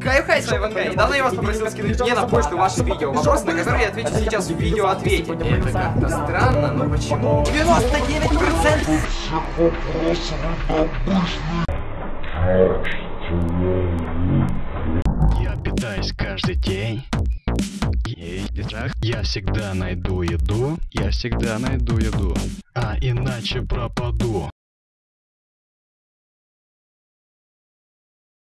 Кайфхай хай, с вами Недавно я вас попросил скинуть мне на почту ваши видео. Вопросы, на которые я отвечу сейчас в видео ответе. Это как-то странно, но почему? 99%! Я питаюсь каждый день. И Я всегда найду еду, я всегда найду еду, а иначе пропаду.